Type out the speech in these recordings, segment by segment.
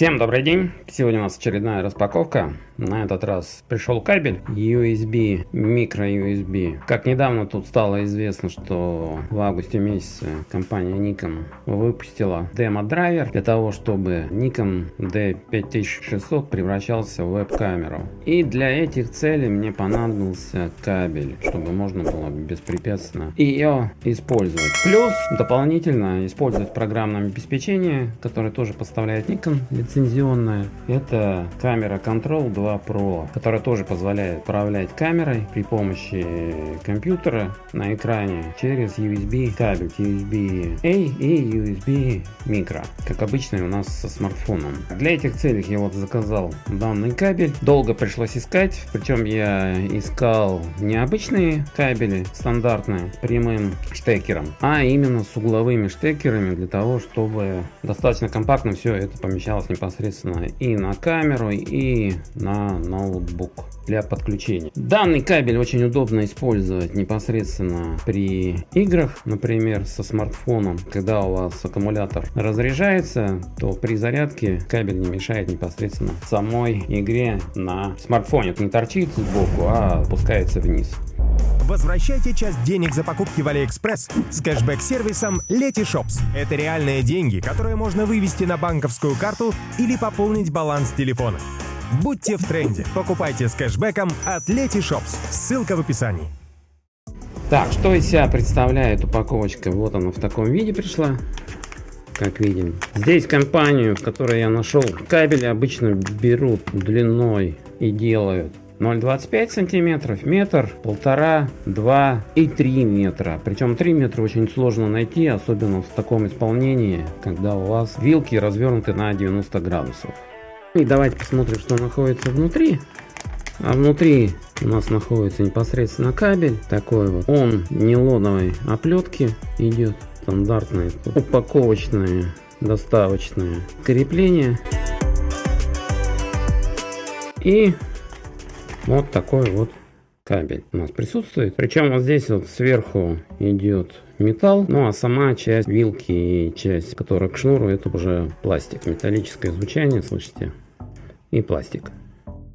Всем добрый день! Сегодня у нас очередная распаковка. На этот раз пришел кабель USB, микро USB. Как недавно тут стало известно, что в августе месяце компания Nikon выпустила демо-драйвер для того, чтобы Nikon D5600 превращался в веб-камеру. И для этих целей мне понадобился кабель, чтобы можно было беспрепятственно ее использовать. Плюс дополнительно использовать программное обеспечение, которое тоже поставляет Nikon лицензионная. Это камера Control 2 Pro, которая тоже позволяет управлять камерой при помощи компьютера на экране через USB кабель USB-A и USB micro, как обычно у нас со смартфоном. Для этих целей я вот заказал данный кабель. Долго пришлось искать, причем я искал не обычные кабели стандартные прямым штекером, а именно с угловыми штекерами для того, чтобы достаточно компактно все это помещалось непосредственно и на камеру, и на ноутбук для подключения. Данный кабель очень удобно использовать непосредственно при играх, например, со смартфоном. Когда у вас аккумулятор разряжается, то при зарядке кабель не мешает непосредственно самой игре на смартфоне. Это не торчит сбоку, а опускается вниз. Возвращайте часть денег за покупки в Алиэкспресс с кэшбэк-сервисом Letyshops. Это реальные деньги, которые можно вывести на банковскую карту или пополнить баланс телефона. Будьте в тренде. Покупайте с кэшбэком от Letyshops. Ссылка в описании. Так, что из себя представляет упаковочка? Вот она в таком виде пришла. Как видим. Здесь компанию, в которой я нашел кабели, обычно берут длиной и делают 0,25 сантиметров, метр, полтора, два и три метра. Причем 3 метра очень сложно найти, особенно в таком исполнении, когда у вас вилки развернуты на 90 градусов. И давайте посмотрим, что находится внутри. А внутри у нас находится непосредственно кабель такой вот. Он нейлоновой оплетки идет. Стандартные упаковочные доставочные крепления. И вот такой вот кабель у нас присутствует. Причем вот здесь вот сверху идет металл, ну а сама часть вилки и часть, которая к шнуру, это уже пластик. Металлическое звучание, слышите? И пластик.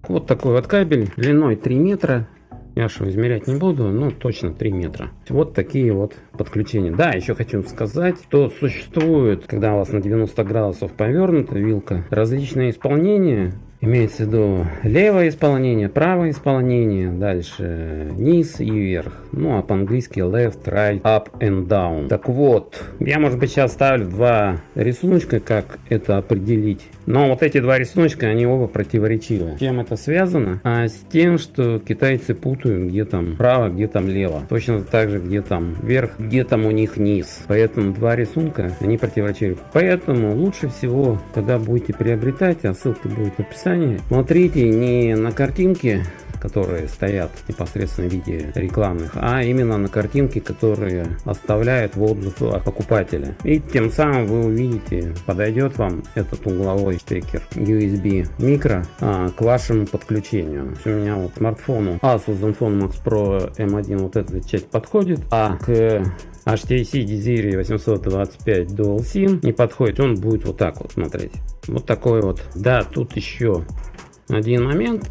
Вот такой вот кабель длиной 3 метра. Я что измерять не буду, ну точно 3 метра. Вот такие вот подключения. Да, еще хочу сказать, что существует, когда у вас на 90 градусов повернута вилка, различные исполнения Имеется в виду левое исполнение, правое исполнение, дальше низ и вверх. Ну а по-английски left, right, up and down. Так вот, я может быть сейчас ставлю два рисуночка, как это определить. Но вот эти два рисуночка, они оба противоречивы. С чем это связано? А с тем, что китайцы путают, где там право, где там лево. Точно так же, где там вверх, где там у них низ. Поэтому два рисунка, они противоречивы. Поэтому лучше всего, когда будете приобретать, а ссылка будет в описании, смотрите не на картинке, которые стоят непосредственно в виде рекламных, а именно на картинки, которые оставляют в отзывах покупателя. И тем самым вы увидите, подойдет вам этот угловой штекер USB микро а, к вашему подключению. У меня вот смартфону Asus Zenfone Max Pro M1 вот эта часть подходит, а к HTC Desire 825 Dual SIM не подходит, он будет вот так вот смотреть. Вот такой вот. Да, тут еще один момент.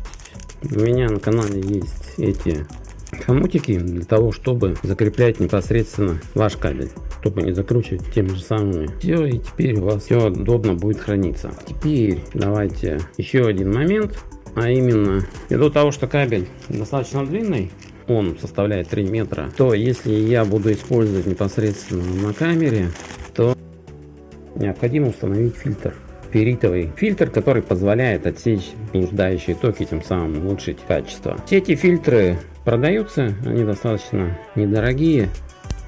У меня на канале есть эти хомутики для того, чтобы закреплять непосредственно ваш кабель чтобы не закручивать теми же самыми. Все, и теперь у вас все удобно будет храниться. Теперь давайте еще один момент, а именно, ввиду того, что кабель достаточно длинный, он составляет 3 метра, то если я буду использовать непосредственно на камере, то необходимо установить фильтр перитовый фильтр, который позволяет отсечь блуждающие токи, тем самым улучшить качество. Все эти фильтры продаются, они достаточно недорогие,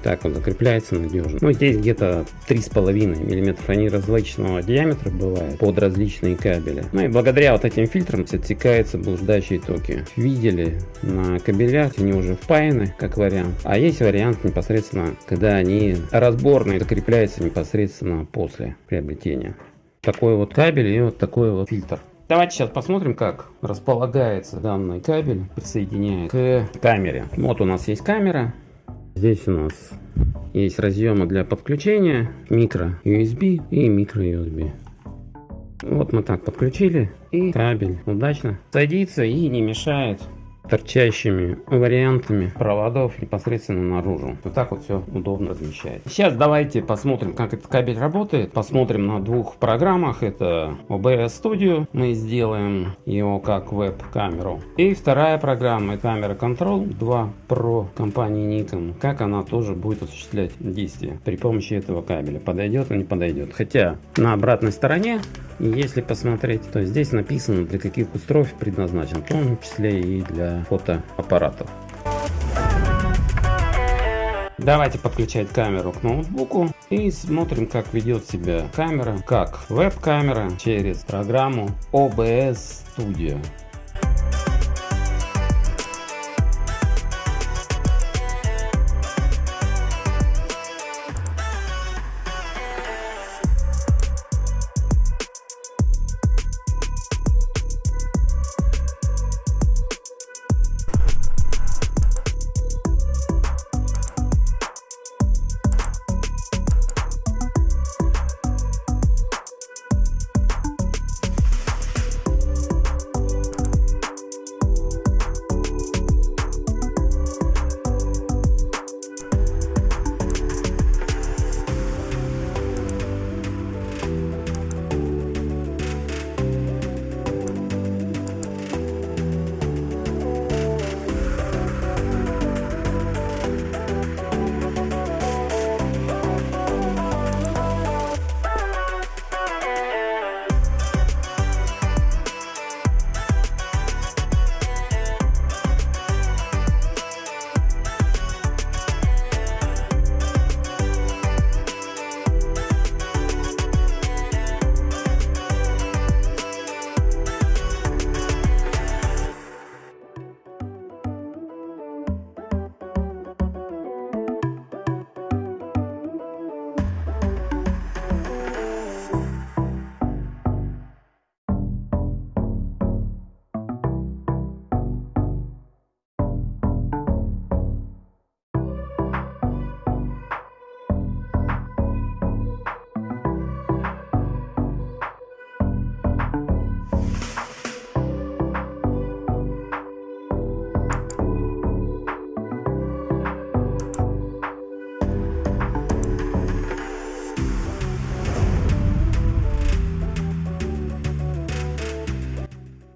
так он закрепляется надежно. Ну, здесь где-то 3,5 мм. Они различного диаметра бывают под различные кабели. Ну и благодаря вот этим фильтрам отсекаются блуждающие токи. Видели на кабелях, они уже впаяны, как вариант. А есть вариант непосредственно, когда они разборные, закрепляются непосредственно после приобретения такой вот кабель и вот такой вот фильтр. Давайте сейчас посмотрим, как располагается данный кабель, присоединяя к камере. Вот у нас есть камера. Здесь у нас есть разъемы для подключения, микро USB и микро USB. Вот мы так подключили и кабель удачно садится и не мешает торчащими вариантами проводов непосредственно наружу. Вот так вот все удобно размещает. Сейчас давайте посмотрим, как этот кабель работает. Посмотрим на двух программах. Это OBS Studio. Мы сделаем его как веб-камеру. И вторая программа, камера Control 2 Pro компании Nikon. Как она тоже будет осуществлять действие при помощи этого кабеля. Подойдет или не подойдет. Хотя на обратной стороне если посмотреть, то здесь написано для каких устройств предназначен, в том числе и для фотоаппаратов. Давайте подключать камеру к ноутбуку и смотрим, как ведет себя камера, как веб-камера через программу OBS Studio.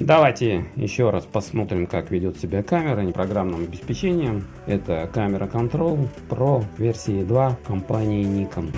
Давайте еще раз посмотрим, как ведет себя камера непрограммным обеспечением. Это камера Control Pro версии 2 компании Nikon.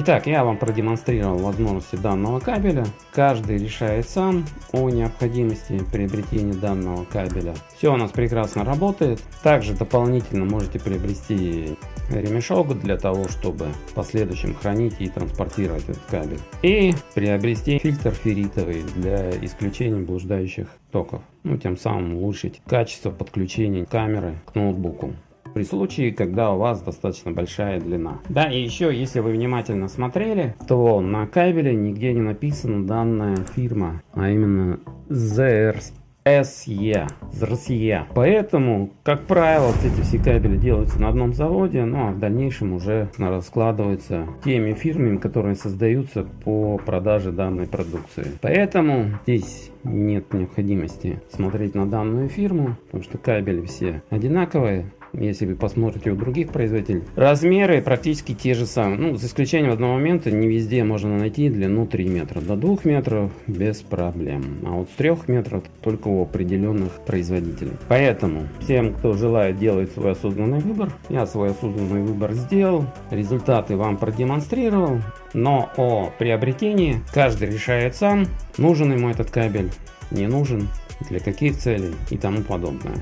Итак, я вам продемонстрировал возможности данного кабеля. Каждый решает сам о необходимости приобретения данного кабеля. Все у нас прекрасно работает. Также дополнительно можете приобрести ремешок для того, чтобы в последующем хранить и транспортировать этот кабель. И приобрести фильтр ферритовый для исключения блуждающих токов. Ну, тем самым улучшить качество подключения камеры к ноутбуку при случае, когда у вас достаточно большая длина. Да, и еще, если вы внимательно смотрели, то на кабеле нигде не написана данная фирма, а именно ZR SE, ZRSE. Поэтому, как правило, вот эти все кабели делаются на одном заводе, ну а в дальнейшем уже раскладываются теми фирмами, которые создаются по продаже данной продукции. Поэтому здесь нет необходимости смотреть на данную фирму, потому что кабели все одинаковые если вы посмотрите у других производителей. Размеры практически те же самые. Ну, за исключением одного момента, не везде можно найти длину 3 метра. До 2 метров без проблем. А вот с 3 метров только у определенных производителей. Поэтому всем, кто желает делать свой осознанный выбор, я свой осознанный выбор сделал. Результаты вам продемонстрировал. Но о приобретении каждый решает сам, нужен ему этот кабель, не нужен, для каких целей и тому подобное.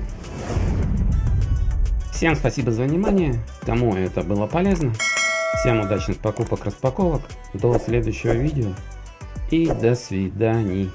Всем спасибо за внимание, кому это было полезно. Всем удачных покупок, распаковок. До следующего видео. И до свидания.